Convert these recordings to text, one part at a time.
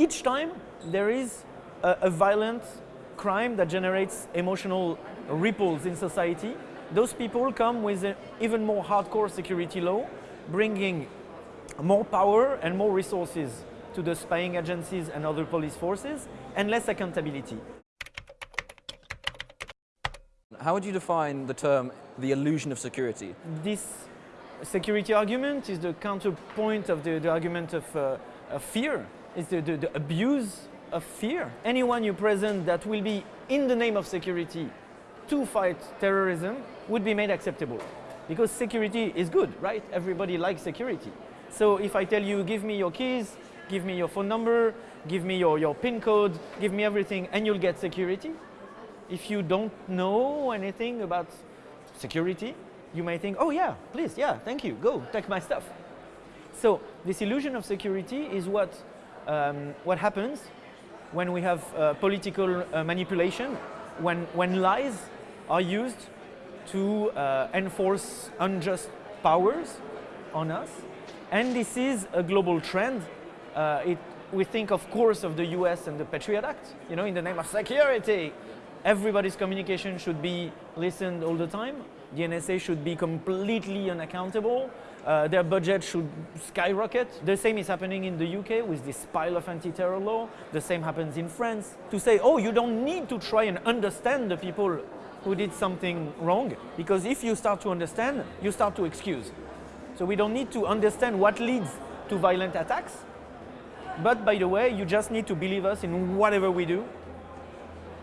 each time there is a, a violent crime that generates emotional ripples in society, those people come with an even more hardcore security law, bringing more power and more resources to the spying agencies and other police forces, and less accountability. How would you define the term the illusion of security? This security argument is the counterpoint of the, the argument of, uh, of fear. It's the, the, the abuse of fear. Anyone you present that will be in the name of security to fight terrorism would be made acceptable. Because security is good, right? Everybody likes security. So if I tell you, give me your keys, give me your phone number, give me your, your PIN code, give me everything, and you'll get security. If you don't know anything about security, you may think, oh yeah, please, yeah, thank you, go, take my stuff. So this illusion of security is what, um, what happens when we have uh, political uh, manipulation, when, when lies are used to uh, enforce unjust powers on us. And this is a global trend. Uh, it, we think, of course, of the US and the Patriot Act, you know, in the name of security. Everybody's communication should be listened all the time. The NSA should be completely unaccountable. Uh, their budget should skyrocket. The same is happening in the UK with this pile of anti-terror law. The same happens in France. To say, oh, you don't need to try and understand the people who did something wrong, because if you start to understand, you start to excuse. So we don't need to understand what leads to violent attacks, but by the way, you just need to believe us in whatever we do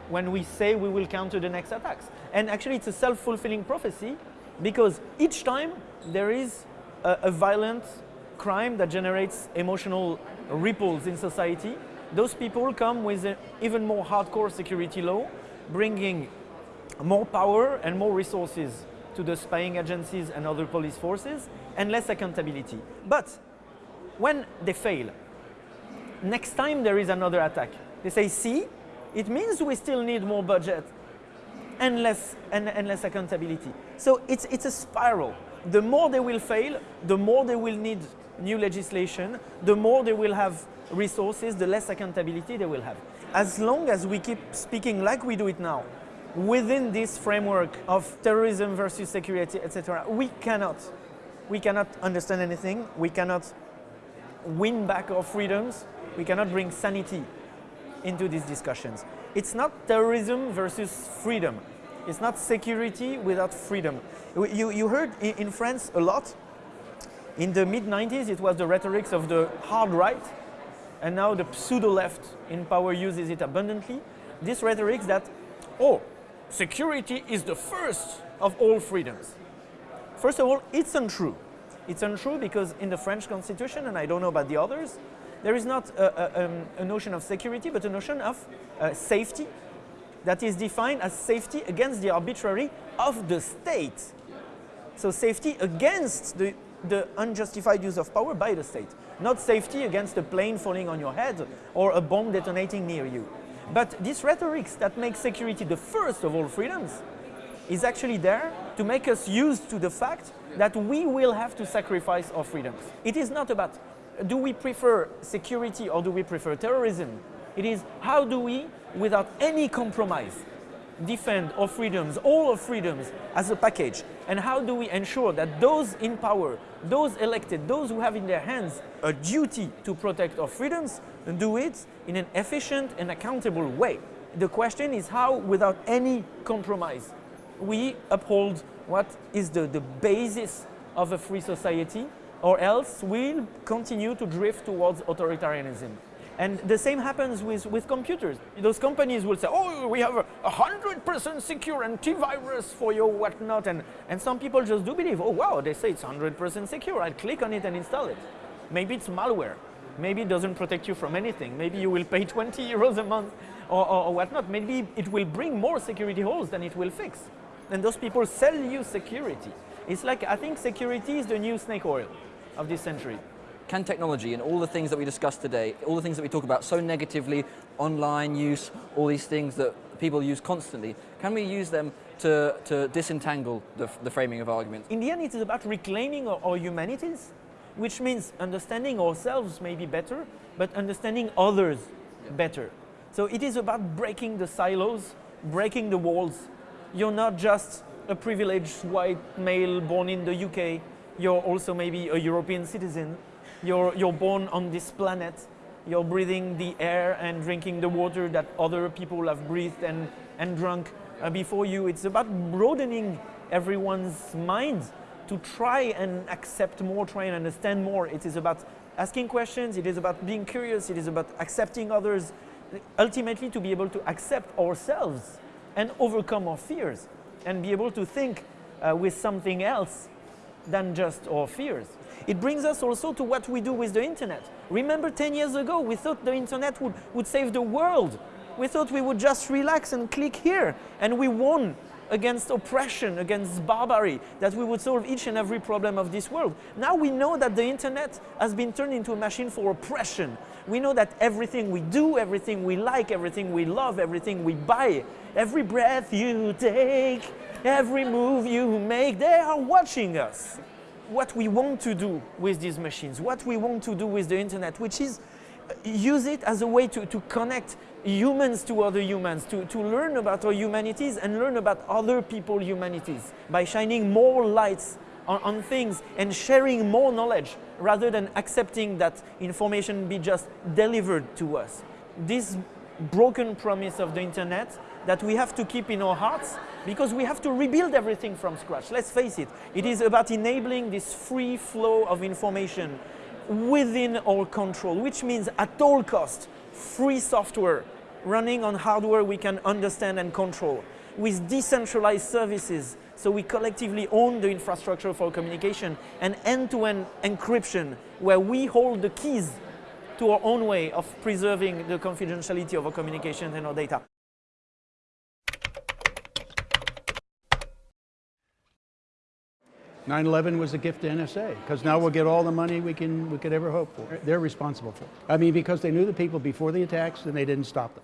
when we say we will counter the next attacks. And actually it's a self-fulfilling prophecy because each time there is a, a violent crime that generates emotional ripples in society, those people come with an even more hardcore security law, bringing more power and more resources to the spying agencies and other police forces, and less accountability. But when they fail, next time there is another attack, they say, see, it means we still need more budget and less, and, and less accountability. So it's, it's a spiral. The more they will fail, the more they will need new legislation, the more they will have resources, the less accountability they will have. As long as we keep speaking like we do it now, within this framework of terrorism versus security, etc., we cannot, we cannot understand anything, we cannot win back our freedoms, we cannot bring sanity into these discussions. It's not terrorism versus freedom. It's not security without freedom. You, you heard in France a lot. In the mid-90s, it was the rhetorics of the hard right, and now the pseudo-left in power uses it abundantly. This rhetoric that, oh, security is the first of all freedoms. First of all, it's untrue. It's untrue because in the French constitution, and I don't know about the others, there is not a, a, um, a notion of security, but a notion of uh, safety that is defined as safety against the arbitrary of the state. So safety against the, the unjustified use of power by the state, not safety against a plane falling on your head or a bomb detonating near you. But this rhetoric that makes security the first of all freedoms is actually there to make us used to the fact that we will have to sacrifice our freedoms. It is not about do we prefer security or do we prefer terrorism? It is how do we, without any compromise, defend our freedoms, all our freedoms as a package? And how do we ensure that those in power, those elected, those who have in their hands a duty to protect our freedoms, do it in an efficient and accountable way? The question is how, without any compromise, we uphold what is the, the basis of a free society or else we'll continue to drift towards authoritarianism. And the same happens with, with computers. Those companies will say, oh, we have a 100% secure antivirus for your whatnot. And, and some people just do believe, oh, wow, they say it's 100% secure. I'll click on it and install it. Maybe it's malware. Maybe it doesn't protect you from anything. Maybe you will pay 20 euros a month or, or, or whatnot. Maybe it will bring more security holes than it will fix. And those people sell you security. It's like, I think security is the new snake oil of this century. Can technology and all the things that we discussed today, all the things that we talk about so negatively, online use, all these things that people use constantly, can we use them to, to disentangle the, the framing of arguments? In the end, it is about reclaiming our, our humanities which means understanding ourselves maybe better, but understanding others better. So it is about breaking the silos, breaking the walls. You're not just a privileged white male born in the UK, you're also maybe a European citizen. You're, you're born on this planet, you're breathing the air and drinking the water that other people have breathed and, and drunk. Uh, before you. It's about broadening everyone's mind to try and accept more, try and understand more. It is about asking questions, it is about being curious, it is about accepting others, ultimately to be able to accept ourselves and overcome our fears and be able to think uh, with something else than just our fears. It brings us also to what we do with the internet. Remember 10 years ago, we thought the internet would, would save the world. We thought we would just relax and click here, and we won against oppression, against barbary, that we would solve each and every problem of this world. Now we know that the internet has been turned into a machine for oppression. We know that everything we do, everything we like, everything we love, everything we buy, every breath you take, every move you make, they are watching us. What we want to do with these machines, what we want to do with the internet, which is uh, use it as a way to, to connect humans to other humans, to, to learn about our humanities and learn about other people's humanities by shining more lights on, on, things and sharing more knowledge rather than accepting that information be just delivered to us. This broken promise of the internet that we have to keep in our hearts because we have to rebuild everything from scratch. Let's face it, it is about enabling this free flow of information within our control, which means at all cost, free software running on hardware we can understand and control, with decentralized services, so we collectively own the infrastructure for communication, and end-to-end encryption, where we hold the keys to our own way of preserving the confidentiality of our communications and our data. 9/11 was a gift to NSA because now we'll get all the money we can we could ever hope for. They're responsible for. it. I mean, because they knew the people before the attacks and they didn't stop them.